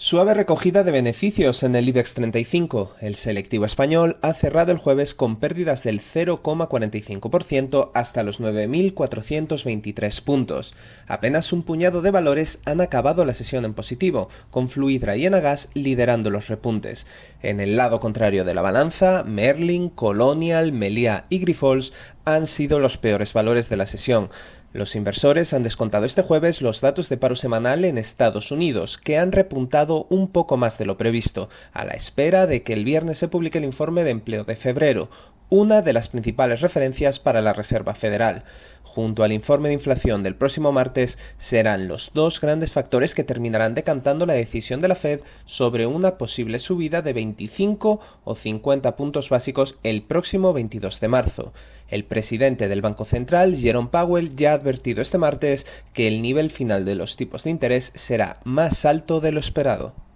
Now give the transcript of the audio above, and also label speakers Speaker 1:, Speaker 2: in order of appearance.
Speaker 1: Suave recogida de beneficios en el IBEX 35. El selectivo español ha cerrado el jueves con pérdidas del 0,45% hasta los 9.423 puntos. Apenas un puñado de valores han acabado la sesión en positivo, con Fluidra y Enagas liderando los repuntes. En el lado contrario de la balanza, Merlin, Colonial, Melia y Grifols han sido los peores valores de la sesión. Los inversores han descontado este jueves los datos de paro semanal en Estados Unidos, que han repuntado un poco más de lo previsto, a la espera de que el viernes se publique el informe de empleo de febrero, una de las principales referencias para la Reserva Federal. Junto al informe de inflación del próximo martes, serán los dos grandes factores que terminarán decantando la decisión de la Fed sobre una posible subida de 25 o 50 puntos básicos el próximo 22 de marzo. El presidente del Banco Central, Jerome Powell, ya ha advertido este martes que el nivel final de los tipos de interés será más alto de lo esperado.